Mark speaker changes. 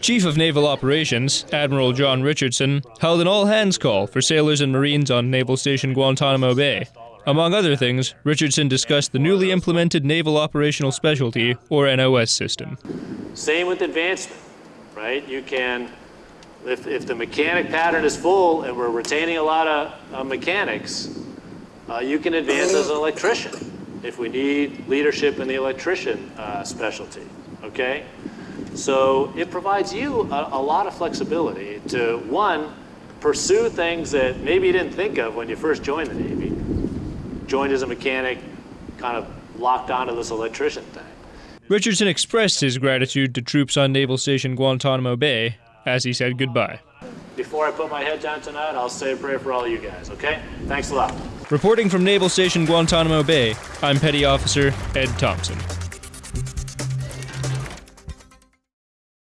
Speaker 1: Chief of Naval Operations, Admiral John Richardson, held an all hands call for sailors and Marines on Naval Station Guantanamo Bay. Among other things, Richardson discussed the newly implemented Naval Operational Specialty, or NOS system.
Speaker 2: Same with advancement, right? You can, if, if the mechanic pattern is full and we're retaining a lot of uh, mechanics, uh, you can advance as an electrician if we need leadership in the electrician uh, specialty, okay? So it provides you a, a lot of flexibility to, one, pursue things that maybe you didn't think of when you first joined the Navy. Joined as a mechanic, kind of locked onto this electrician thing.
Speaker 1: Richardson expressed his gratitude to troops on Naval Station Guantanamo Bay as he said goodbye.
Speaker 2: Before I put my head down tonight, I'll say a prayer for all you guys, okay? Thanks a lot.
Speaker 1: Reporting from Naval Station Guantanamo Bay, I'm Petty Officer Ed Thompson.